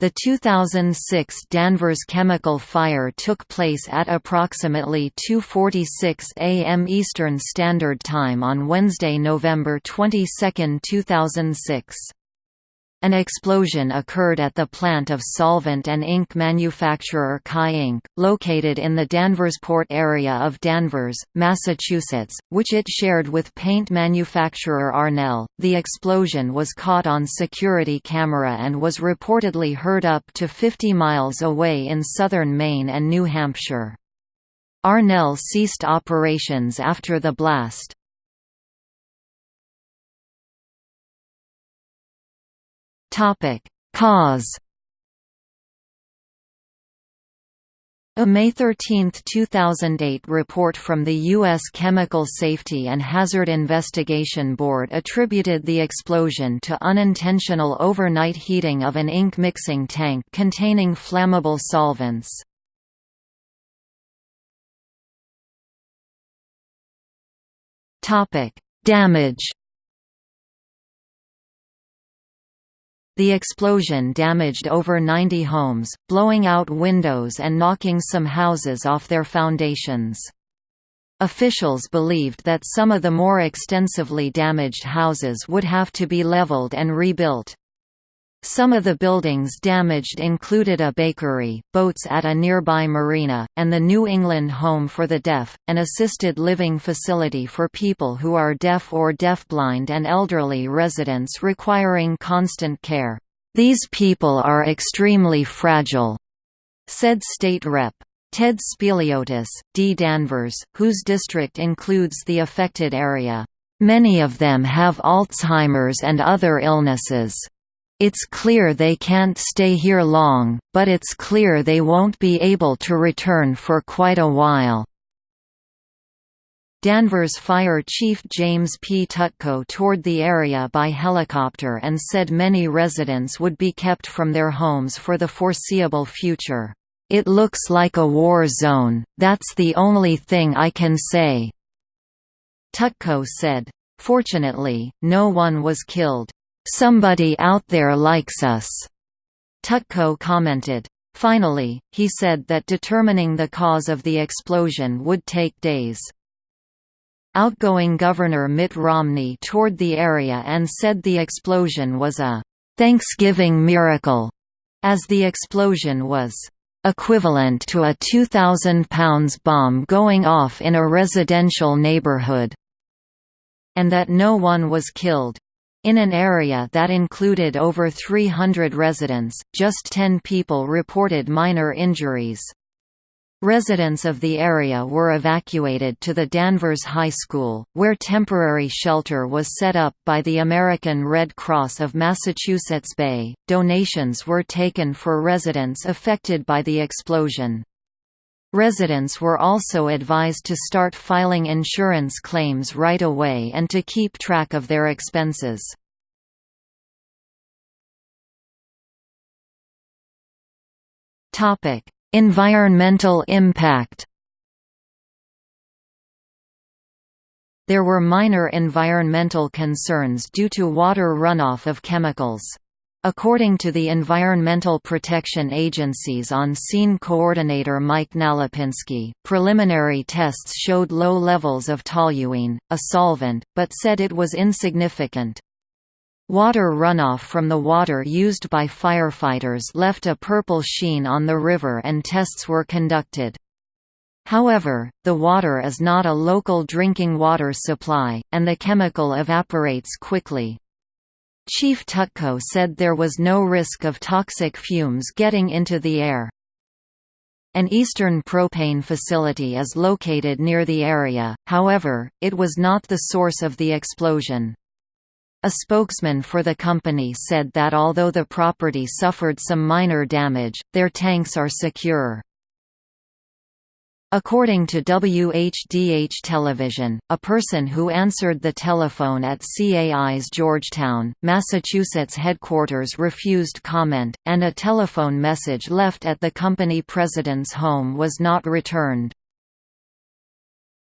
The 2006 Danvers chemical fire took place at approximately 2.46 am Eastern Standard Time on Wednesday, November 22, 2006. An explosion occurred at the plant of solvent and ink manufacturer CAI Inc., located in the Danversport area of Danvers, Massachusetts, which it shared with paint manufacturer Arnel. The explosion was caught on security camera and was reportedly heard up to 50 miles away in southern Maine and New Hampshire. Arnel ceased operations after the blast. Topic: Cause. A May 13, 2008 report from the U.S. Chemical Safety and Hazard Investigation Board attributed the explosion to unintentional overnight heating of an ink mixing tank containing flammable solvents. Damage The explosion damaged over 90 homes, blowing out windows and knocking some houses off their foundations. Officials believed that some of the more extensively damaged houses would have to be leveled and rebuilt. Some of the buildings damaged included a bakery, boats at a nearby marina, and the New England Home for the Deaf, an assisted living facility for people who are deaf or deafblind and elderly residents requiring constant care. These people are extremely fragile, said State Rep. Ted Spiliotis, D. Danvers, whose district includes the affected area. Many of them have Alzheimer's and other illnesses. It's clear they can't stay here long, but it's clear they won't be able to return for quite a while. Danvers Fire Chief James P. Tutko toured the area by helicopter and said many residents would be kept from their homes for the foreseeable future. It looks like a war zone, that's the only thing I can say." Tutko said. Fortunately, no one was killed. Somebody out there likes us, Tutko commented. Finally, he said that determining the cause of the explosion would take days. Outgoing Governor Mitt Romney toured the area and said the explosion was a Thanksgiving miracle, as the explosion was equivalent to a 2,000 pounds bomb going off in a residential neighborhood, and that no one was killed. In an area that included over 300 residents, just 10 people reported minor injuries. Residents of the area were evacuated to the Danvers High School, where temporary shelter was set up by the American Red Cross of Massachusetts Bay. Donations were taken for residents affected by the explosion. Residents were also advised to start filing insurance claims right away and to keep track of their expenses. environmental impact There were minor environmental concerns due to water runoff of chemicals. According to the Environmental Protection Agency's on-scene coordinator Mike Nalipinski, preliminary tests showed low levels of toluene, a solvent, but said it was insignificant. Water runoff from the water used by firefighters left a purple sheen on the river and tests were conducted. However, the water is not a local drinking water supply, and the chemical evaporates quickly. Chief Tutko said there was no risk of toxic fumes getting into the air. An eastern propane facility is located near the area, however, it was not the source of the explosion. A spokesman for the company said that although the property suffered some minor damage, their tanks are secure. According to WHDH television, a person who answered the telephone at CAI's Georgetown, Massachusetts headquarters refused comment, and a telephone message left at the company president's home was not returned.